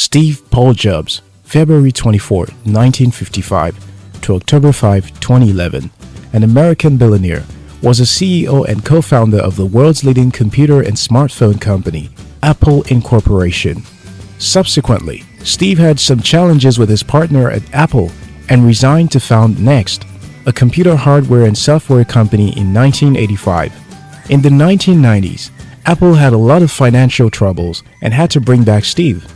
Steve Paul Jobs, February 24, 1955 to October 5, 2011, an American billionaire, was a CEO and co-founder of the world's leading computer and smartphone company, Apple Incorporation. Subsequently, Steve had some challenges with his partner at Apple and resigned to found Next, a computer hardware and software company in 1985. In the 1990s, Apple had a lot of financial troubles and had to bring back Steve.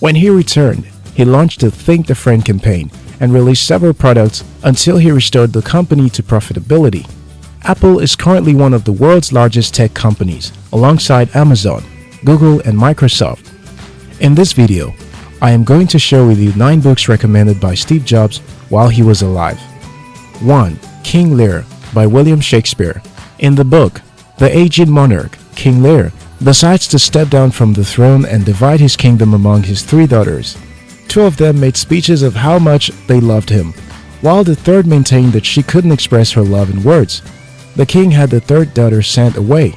When he returned, he launched the Think Different campaign and released several products until he restored the company to profitability. Apple is currently one of the world's largest tech companies, alongside Amazon, Google, and Microsoft. In this video, I am going to share with you 9 books recommended by Steve Jobs while he was alive. 1. King Lear by William Shakespeare. In the book, the aged monarch, King Lear, decides to step down from the throne and divide his kingdom among his three daughters. Two of them made speeches of how much they loved him, while the third maintained that she couldn't express her love in words. The king had the third daughter sent away.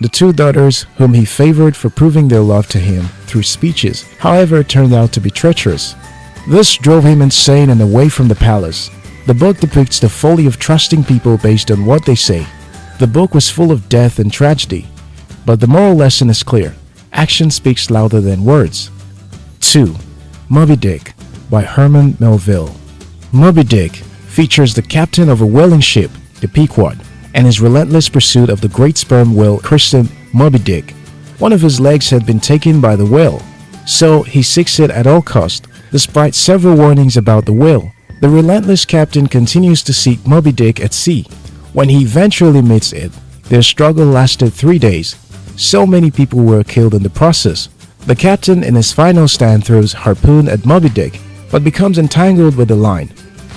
The two daughters, whom he favored for proving their love to him through speeches, however, turned out to be treacherous. This drove him insane and away from the palace. The book depicts the folly of trusting people based on what they say. The book was full of death and tragedy, but the moral lesson is clear. Action speaks louder than words. 2. Moby Dick by Herman Melville Moby Dick features the captain of a whaling ship, the Pequod, and his relentless pursuit of the great sperm whale christened Moby Dick. One of his legs had been taken by the whale, so he seeks it at all cost, despite several warnings about the whale. The relentless captain continues to seek Moby Dick at sea. When he eventually meets it, their struggle lasted three days, so many people were killed in the process. The captain in his final stand throws harpoon at Moby Dick but becomes entangled with the line.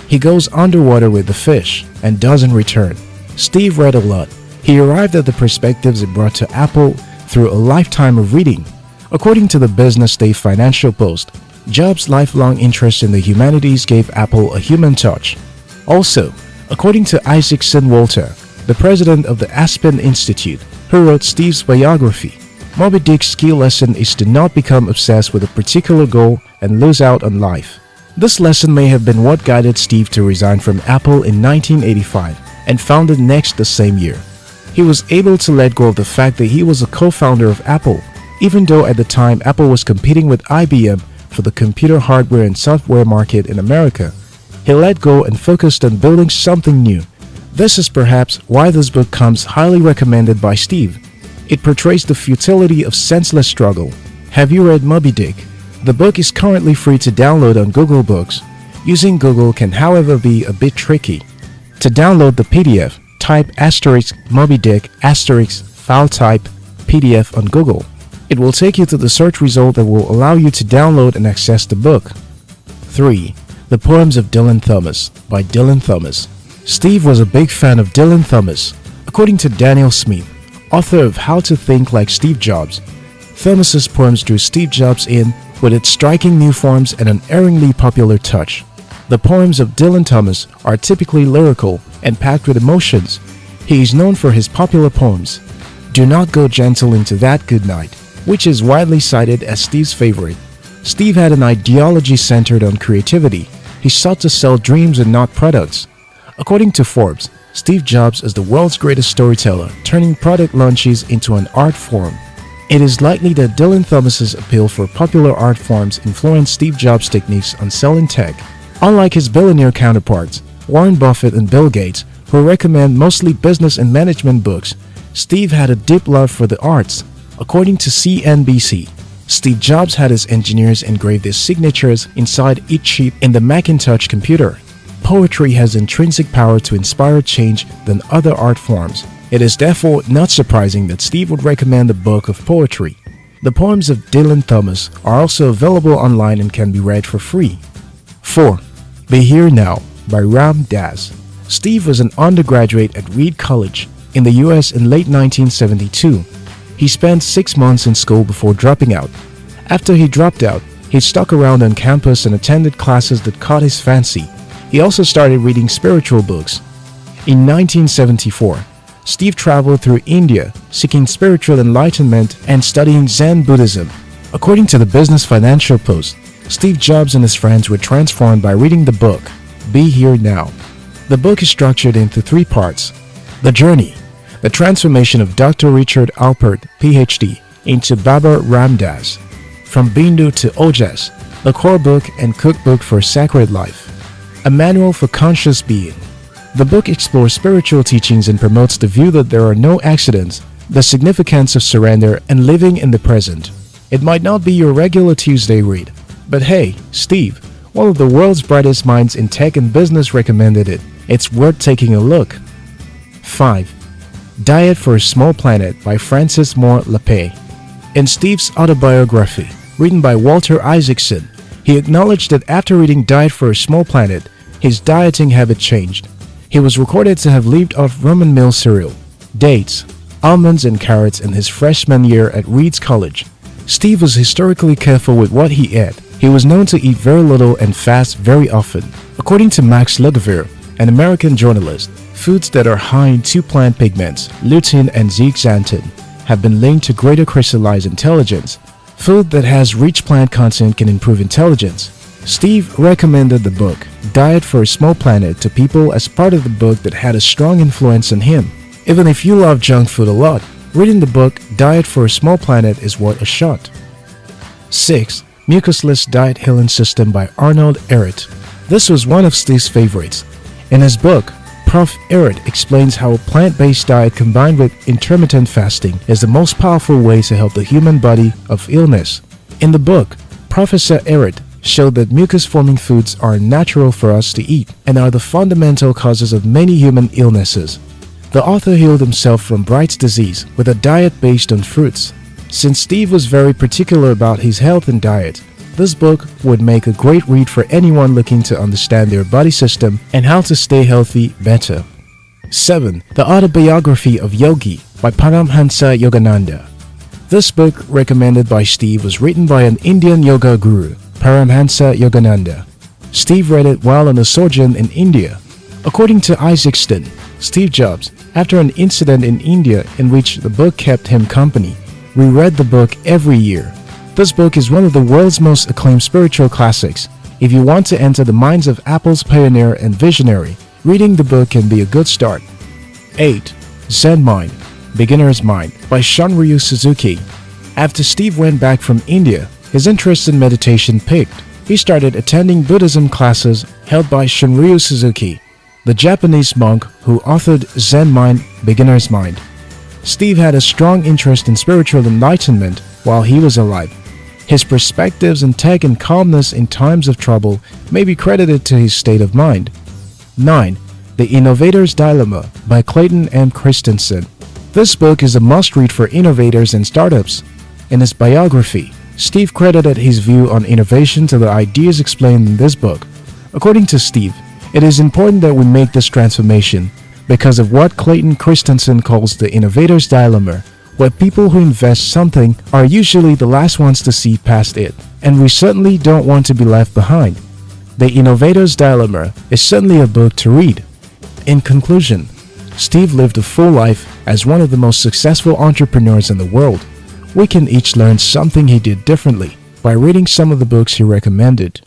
He goes underwater with the fish and doesn't return. Steve read a lot. He arrived at the perspectives it brought to Apple through a lifetime of reading. According to the Business Day Financial Post, Jobs' lifelong interest in the humanities gave Apple a human touch. Also, according to Isaacson Walter, the president of the Aspen Institute, who wrote Steve's biography. Moby Dick's key lesson is to not become obsessed with a particular goal and lose out on life. This lesson may have been what guided Steve to resign from Apple in 1985 and founded Next the same year. He was able to let go of the fact that he was a co-founder of Apple, even though at the time Apple was competing with IBM for the computer hardware and software market in America. He let go and focused on building something new this is perhaps why this book comes highly recommended by Steve. It portrays the futility of senseless struggle. Have you read Moby Dick? The book is currently free to download on Google Books. Using Google can however be a bit tricky. To download the PDF, type asterisk Moby Dick asterisk file type PDF on Google. It will take you to the search result that will allow you to download and access the book. 3. The Poems of Dylan Thomas by Dylan Thomas Steve was a big fan of Dylan Thomas. According to Daniel Smith, author of How to Think Like Steve Jobs, Thomas's poems drew Steve Jobs in with its striking new forms and an erringly popular touch. The poems of Dylan Thomas are typically lyrical and packed with emotions. He is known for his popular poems, Do Not Go Gentle Into That Good Night, which is widely cited as Steve's favorite. Steve had an ideology centered on creativity. He sought to sell dreams and not products. According to Forbes, Steve Jobs is the world's greatest storyteller, turning product launches into an art form. It is likely that Dylan Thomas's appeal for popular art forms influenced Steve Jobs' techniques on selling tech. Unlike his billionaire counterparts, Warren Buffett and Bill Gates, who recommend mostly business and management books, Steve had a deep love for the arts. According to CNBC, Steve Jobs had his engineers engrave their signatures inside each chip in the Macintosh computer poetry has intrinsic power to inspire change than other art forms. It is therefore not surprising that Steve would recommend a book of poetry. The poems of Dylan Thomas are also available online and can be read for free. 4. Be Here Now by Ram Dass Steve was an undergraduate at Reed College in the US in late 1972. He spent six months in school before dropping out. After he dropped out, he stuck around on campus and attended classes that caught his fancy he also started reading spiritual books. In 1974, Steve traveled through India seeking spiritual enlightenment and studying Zen Buddhism. According to the Business Financial Post, Steve Jobs and his friends were transformed by reading the book, Be Here Now. The book is structured into three parts. The Journey, the transformation of Dr. Richard Alpert, PhD, into Baba Ram Dass. From Bindu to Ojas, the core book and cookbook for sacred life. A manual for conscious being. The book explores spiritual teachings and promotes the view that there are no accidents, the significance of surrender, and living in the present. It might not be your regular Tuesday read, but hey, Steve, one of the world's brightest minds in tech and business recommended it. It's worth taking a look. 5. Diet for a Small Planet by Frances Moore Lappé. In Steve's autobiography, written by Walter Isaacson, he acknowledged that after reading Diet for a Small Planet, his dieting habit changed. He was recorded to have lived off Roman meal cereal, dates, almonds and carrots in his freshman year at Reeds College. Steve was historically careful with what he ate. He was known to eat very little and fast very often. According to Max Lugavere, an American journalist, foods that are high in two plant pigments, lutein and zeaxanthin, have been linked to greater crystallized intelligence. Food that has rich plant content can improve intelligence. Steve recommended the book Diet for a Small Planet to people as part of the book that had a strong influence on him. Even if you love junk food a lot, reading the book Diet for a Small Planet is worth a shot. 6. Mucusless Diet Healing System by Arnold Ehret. This was one of Steve's favorites. In his book, Prof. Ehret explains how a plant-based diet combined with intermittent fasting is the most powerful way to help the human body of illness. In the book, Professor Ehret showed that mucus-forming foods are natural for us to eat and are the fundamental causes of many human illnesses. The author healed himself from Bright's disease with a diet based on fruits. Since Steve was very particular about his health and diet, this book would make a great read for anyone looking to understand their body system and how to stay healthy better. 7. The Autobiography of Yogi by Paramhansa Yogananda. This book, recommended by Steve, was written by an Indian yoga guru Paramhansa Yogananda. Steve read it while on a sojourn in India. According to Isaacson, Steve Jobs, after an incident in India in which the book kept him company, reread the book every year. This book is one of the world's most acclaimed spiritual classics. If you want to enter the minds of Apple's pioneer and visionary, reading the book can be a good start. 8. Zen Mind Beginner's Mind by Shunryu Suzuki. After Steve went back from India, his interest in meditation picked. He started attending Buddhism classes held by Shunryu Suzuki, the Japanese monk who authored Zen Mind, Beginner's Mind. Steve had a strong interest in spiritual enlightenment while he was alive. His perspectives and tech and calmness in times of trouble may be credited to his state of mind. 9. The Innovator's Dilemma by Clayton M. Christensen. This book is a must-read for innovators and startups. In his biography, Steve credited his view on innovation to the ideas explained in this book. According to Steve, it is important that we make this transformation because of what Clayton Christensen calls the innovator's dilemma, where people who invest something are usually the last ones to see past it, and we certainly don't want to be left behind. The Innovator's Dilemma is certainly a book to read. In conclusion, Steve lived a full life as one of the most successful entrepreneurs in the world we can each learn something he did differently by reading some of the books he recommended.